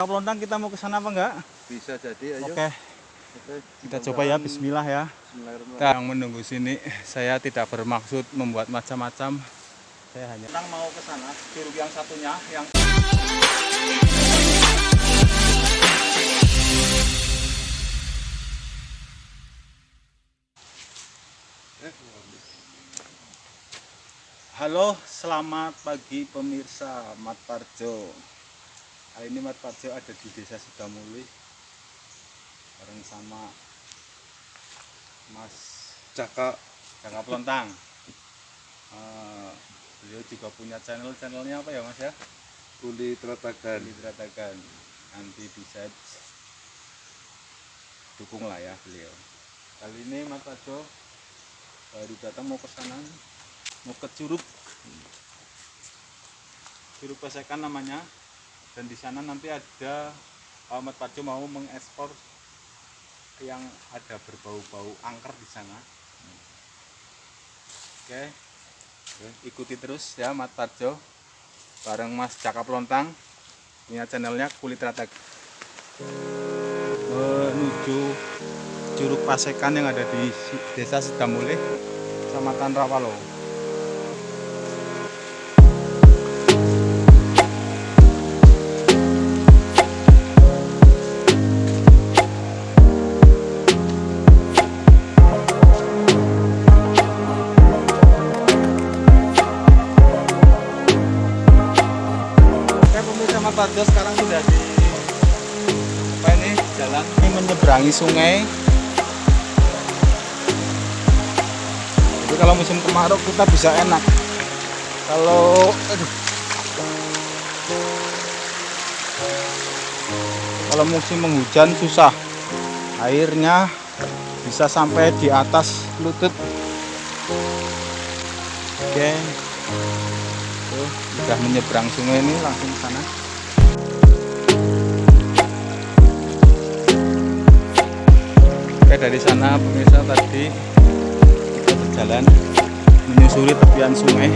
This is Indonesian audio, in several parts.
Pelontang kita mau ke sana apa enggak? Bisa jadi, ayo. Oke, Oke, kita coba ya bismillah ya. Bismillahirrahmanirrahim. Kita yang menunggu sini, saya tidak bermaksud membuat macam-macam. Saya hanya Orang mau ke sana, curug yang satunya yang Halo, selamat pagi pemirsa Mat Parjo. Kali ini Mat Parjo ada di Desa Sukamuli bareng sama Mas Caka Jaka Pelontang. Eh, beliau juga punya channel channelnya apa ya Mas ya? Kuli Tratagan. Diteratakan nanti bisa dukung lah ya beliau. Kali ini Mas Parjo baru datang mau ke sana, mau ke Curug. Curug Pesekan namanya. Dan di sana nanti ada Ahmad Parjo mau mengekspor yang ada berbau-bau angker di sana. Oke. Ikuti terus ya Mat Parjo bareng Mas Caka Pelontang punya channelnya Kulit Ratek menuju Curug Pasekan yang ada di Desa Sidamulih, Kecamatan Rawalo. Parjo sekarang sudah di apa ini jalan. Ini menyeberangi sungai. Jadi kalau musim kemarau kita bisa enak. Kalau aduh. kalau musim penghujan susah. Airnya bisa sampai di atas lutut. Oke. Tuh, udah menyeberang sungai ini langsung ke sana Oke dari sana pemirsa tadi kita berjalan menyusuri tepian sungai.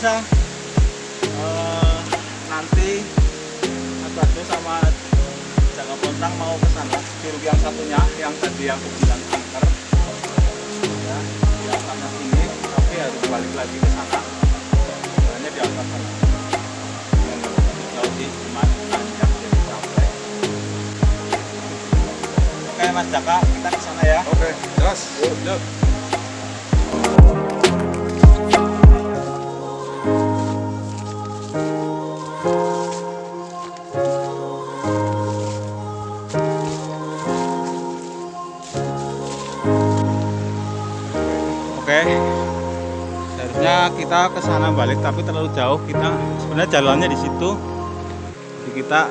Pemirsa, eh, nanti Mas Badu sama Jaka Pontang mau ke sana, curug yang satunya, yang tadi yang aku bilang angker. Ya, di atasnya sini, tapi harus balik lagi ke sana. Jalannya di atas sana. Jauh sih, cuma panjang jadi capek. Oke Mas Jaka, kita ke sana ya. Oke, jelas. Yuk, yuk. Kita ke sana balik tapi terlalu jauh. Kita sebenarnya jalannya di situ. Jadi kita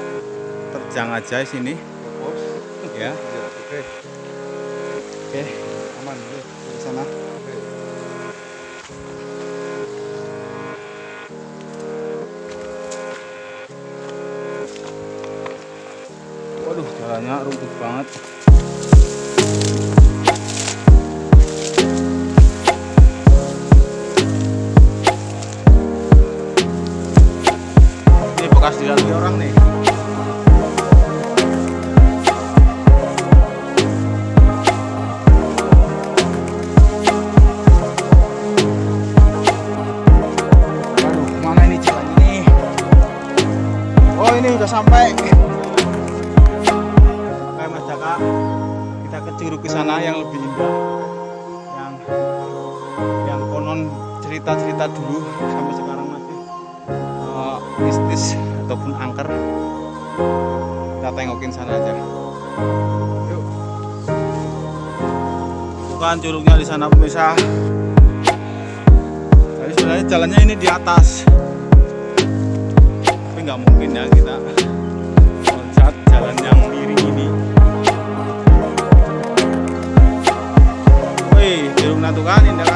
terjang aja di sini. Ya Ya, oke. oke aman di sana waduh jalannya rumput banget dilalui orang nih? Oh, ini udah sampai. Oke, Mas Jaka, kita ke Curug ke sana yang lebih indah. Yang yang konon cerita-cerita dulu sampai sekarang ataupun angker. Kita tengokin sana aja. Bukan curugnya di sana pemirsa. Tapi sebenarnya jalannya ini di atas. Tapi nggak mungkin ya kita loncat jalan yang miring ini. Wih, jeruk natu kan indah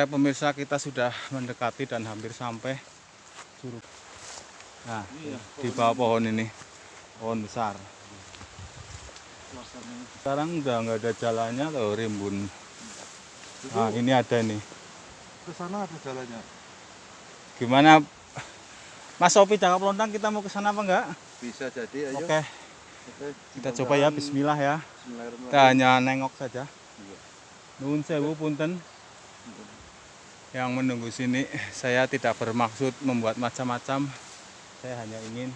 Oke pemirsa kita sudah mendekati dan hampir sampai curug. Nah, di bawah pohon ini, pohon besar. Sekarang udah nggak ada jalannya loh, rimbun. Nah, ini ada nih. Ke sana ada jalannya. Gimana, Mas Sopi Jangka Pelontang kita mau ke sana apa enggak? Bisa jadi, ayo. Oke, Oke. kita coba ya. Bismillah ya. Bismillahirrahmanirrahim. Kita hanya nengok saja. Iya. Nuhun sewu punten. Yang menunggu sini, saya tidak bermaksud membuat macam-macam. Saya hanya ingin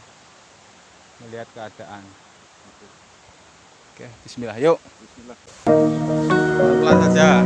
melihat keadaan. Oke, Bismillah. Yuk. Bismillah. pelan saja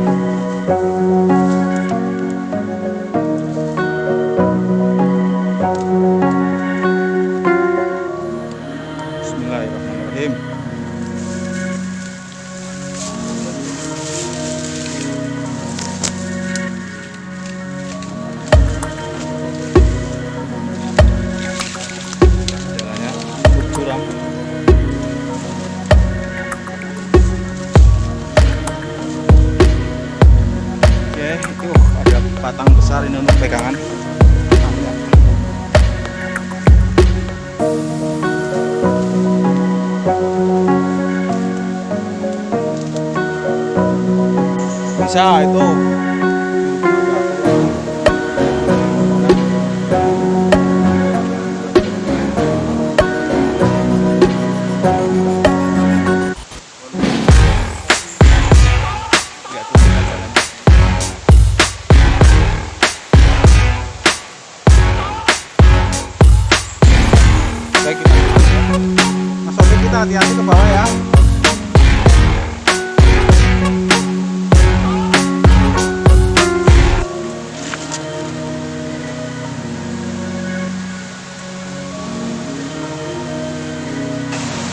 batang besar ini untuk pegangan. Bisa itu.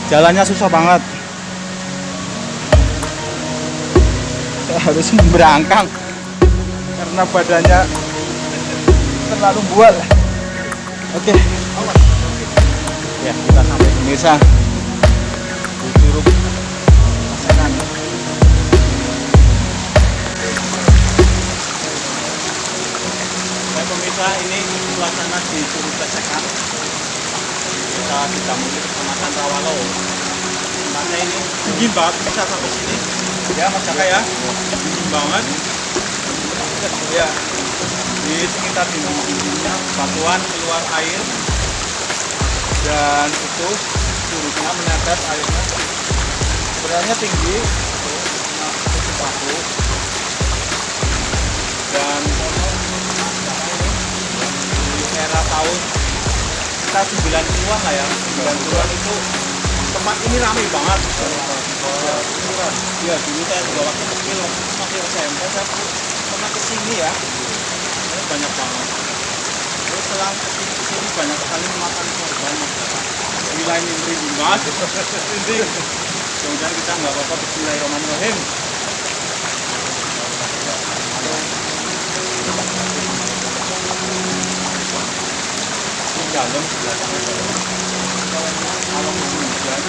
Jalannya susah banget. Saya harus berangkang karena badannya terlalu bual. Oke. Ya, kita sampai pemirsa. di Curug pemirsa, ini suasana di Curug Pasekan. Kita tidak mungkin kecamatan Rawalo. Tempatnya ini dingin banget, bisa sampai sini. Ya, Mas Jaka ya. Dingin banget. Ya, di sekitar dinding-dindingnya batuan keluar air dan itu curugnya menetes airnya sebenarnya tinggi cukup baku dan di era tahun kita 90-an lah ya. 90-an itu tempat ini ramai banget. Iya dulu saya juga waktu kecil waktu masih SMP saya pernah ke sini ya. Ini banyak banget. Terus selang ke sini ke sini banyak sekali memakan korban wilayah ini beribu mas. Ini kemudian kita nggak apa-apa Bismillahirrahmanirrahim. di dalam sebelah sana kalau musim hujan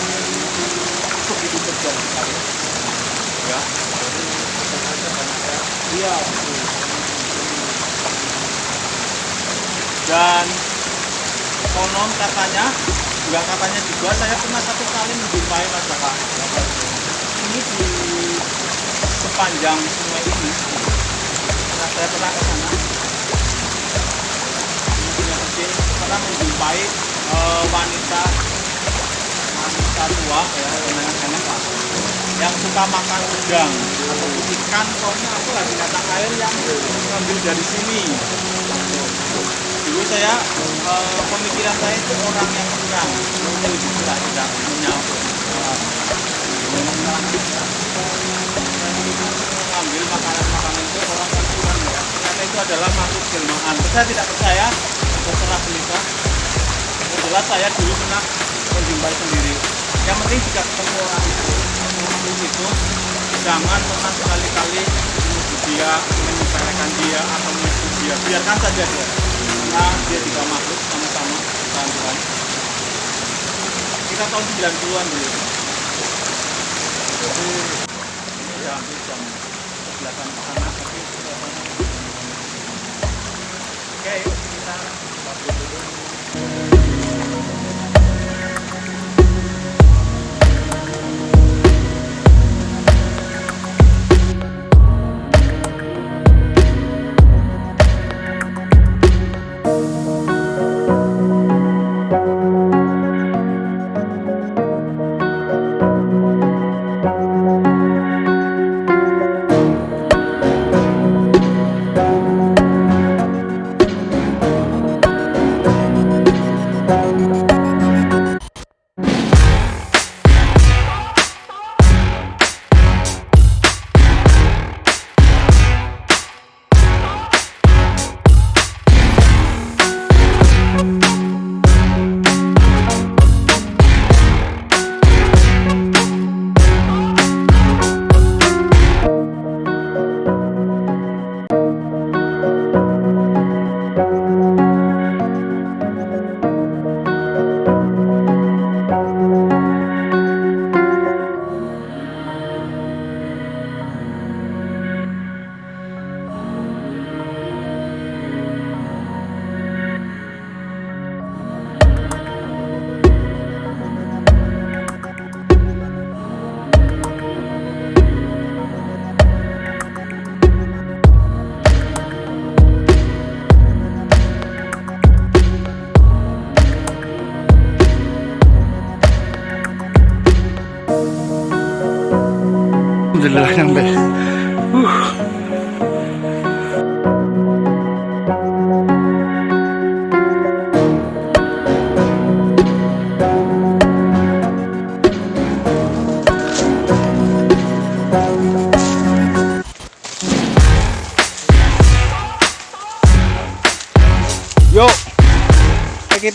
begitu terjal sekali ya. Iya. Dan konon katanya juga katanya juga saya pernah satu kali menjumpai masyarakat ini di sepanjang sungai ini. Nah, saya pernah ke sana menjumpai eh, wanita wanita tua ya nenek-nenek lah. Yang suka makan udang atau ikan pokoknya aku lagi binatang air yang ngambil dari sini. Dulu saya eh, pemikiran saya itu orang yang kurang mungkin tidak tidak punya mengambil makanan-makanan itu orang yang kurang ya ternyata itu adalah makhluk jelmaan. Saya tidak percaya terserah yang jelas saya dulu pernah menjumpai sendiri. Yang penting jika ketemu orang itu itu jangan pernah sekali-kali menuduh dia menyepelekan dia atau menyebut dia. Biarkan saja dia. Karena dia juga makhluk sama-sama Tuhan Tuhan kita tahun 90-an dulu udah hampir jam 11 ke sana tapi oke kita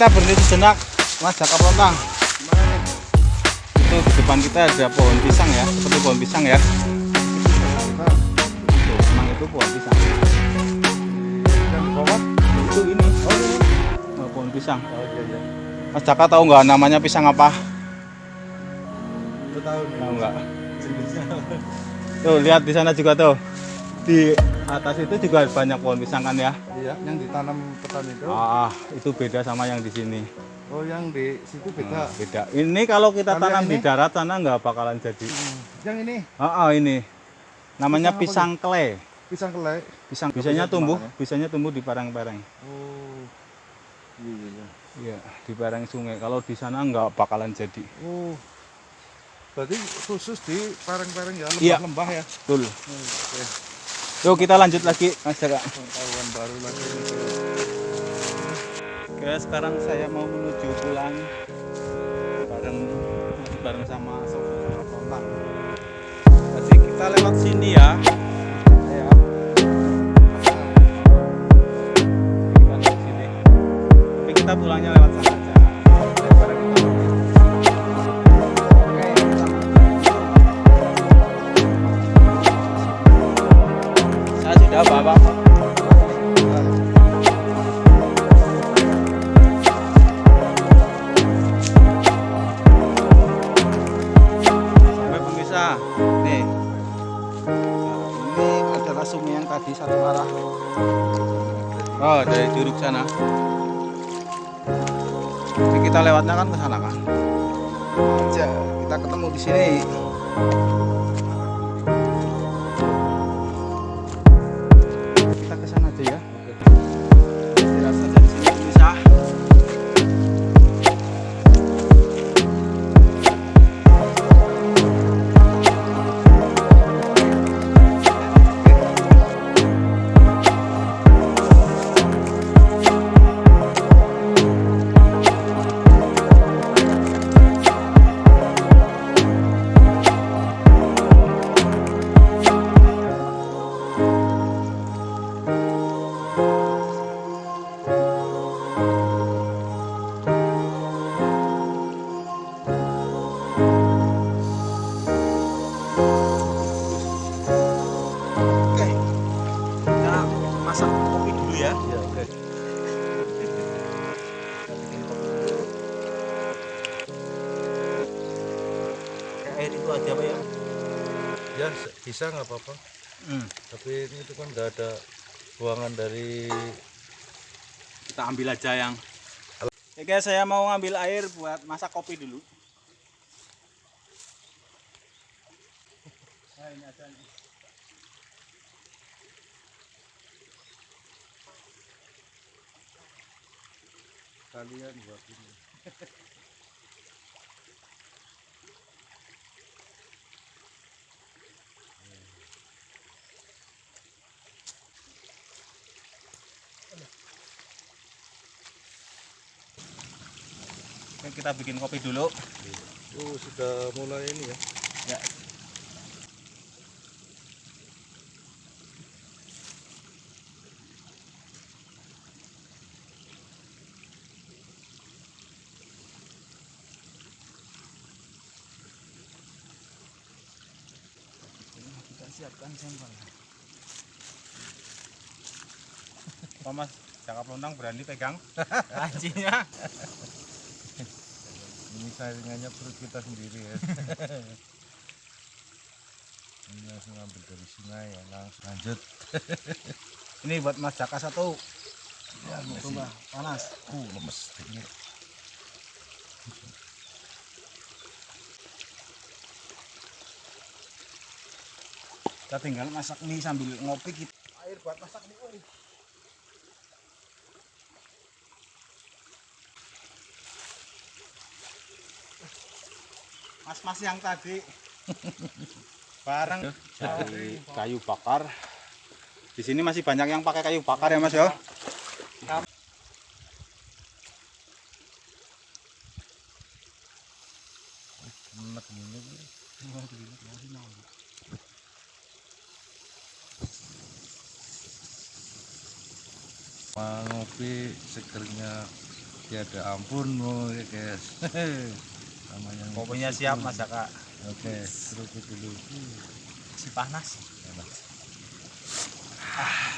kita berhenti sejenak, Mas Jaka Pontang. Itu di depan kita ada pohon pisang ya, seperti pohon pisang ya. Tuh, emang itu pohon pisang. Itu ini, Oh, oh, pohon pisang. Mas Jaka tahu nggak namanya pisang apa? Tahu nggak? Tuh lihat di sana juga tuh. Di atas itu juga banyak pohon pisang kan ya. Iya, yang ditanam petani itu. Ah, itu beda sama yang di sini. Oh, yang di situ beda. Nah, beda. Ini kalau kita Kalau tanam di darat sana nggak bakalan jadi. Hmm. Yang ini Ah, ah, ini namanya Pisang pisang kle. pisang kelek. Pisang biasanya tumbuh, dimakan biasanya tumbuh di pereng-pereng. Oh. Iya, iya, iya. Iya, di pereng sungai. Kalau di sana nggak bakalan jadi. Oh. Berarti khusus di pareng-pareng ya, Iya. lembah-lembah ya. Betul. Oke. Yuk kita lanjut lagi Mas Jaka. Pengetahuan baru lagi. Oke, sekarang saya mau menuju pulang bareng bareng sama saudara Pontang. Jadi kita lewat sini. Ya. Bisa nggak apa-apa. Hmm. Tapi ini itu kan nggak ada buangan dari Kita ambil aja yang. Oke, saya mau ngambil air buat masak kopi dulu. Nah, ini aja nih. kalian buat ini. kita bikin kopi dulu. Oh, sudah mulai ini ya. Ya. Kita siapkan sampel. Pak Mas, cakap lontang berani pegang lancinya. Ini saringannya perut kita sendiri ya. ini langsung ambil dari sungai ya, langsung lanjut. Ini buat Mas Jaka satu. Ya, coba panas. Uh, lemes ini. Kita tinggal masak mie sambil ngopi kita. Air buat masak mie. Mas-mas yang tadi bareng dari kayu bakar. Di sini masih banyak yang pakai kayu bakar ya Mas ya. Ngopi segernya tiada ampun guys. Kopinya siap Mas Jaka. Oke, seruput dulu. Si panas. Enak.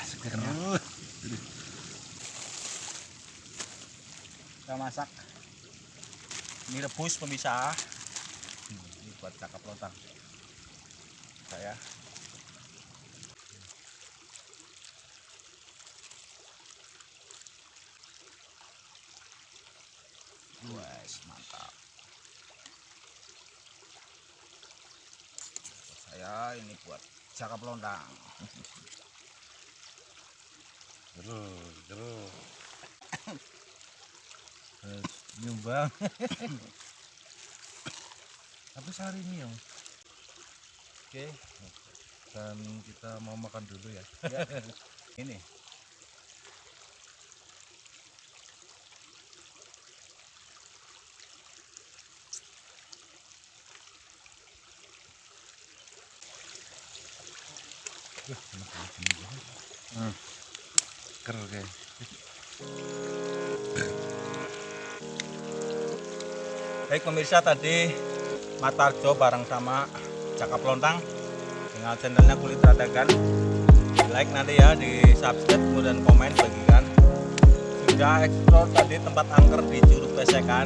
Segernya. Kita masak. Ini rebus pemisah. Ini buat cakap lontang. Saya. Wes, mantap. Buat saya ini buat cakap lontang. Terus, terus. Terus nyumbang. Tapi sehari ini ya. Oke, Dan kita mau makan dulu ya. ya. ini. Baik pemirsa tadi Matarjo bareng sama Cakap Lontang dengan channelnya Kulit Radagan. Di like nanti ya, di subscribe kemudian komen bagikan. Sudah explore tadi tempat angker di Curug Pesekan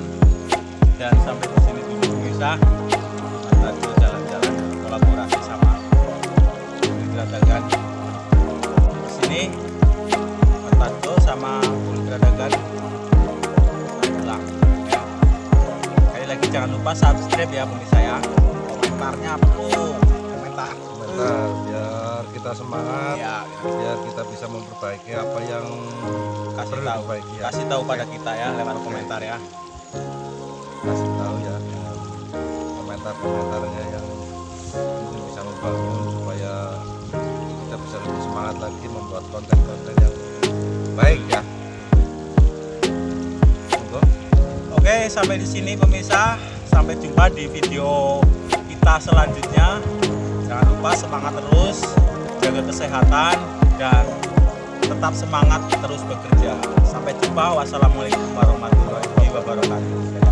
dan sampai di sini dulu pemirsa. Kulit Radagan. Di sini Matarjo sama Kulit Radagan pulang ya. Sekali lagi jangan lupa subscribe ya pemirsa ya. Komentarnya apa tuh? Komentar. Komentar biar kita semangat, Ya, biar kita bisa memperbaiki apa yang kasih perlu tahu. diperbaiki ya. Kasih tahu pada kita ya lewat komentar ya. Kasih tahu ya dengan komentar-komentarnya yang mungkin bisa membangun supaya semangat lagi membuat konten-konten yang baik ya. Oke, sampai di sini pemirsa. Sampai jumpa di video kita selanjutnya. Jangan lupa semangat terus, jaga kesehatan dan tetap semangat terus bekerja. Sampai jumpa. Wassalamualaikum warahmatullahi wabarakatuh.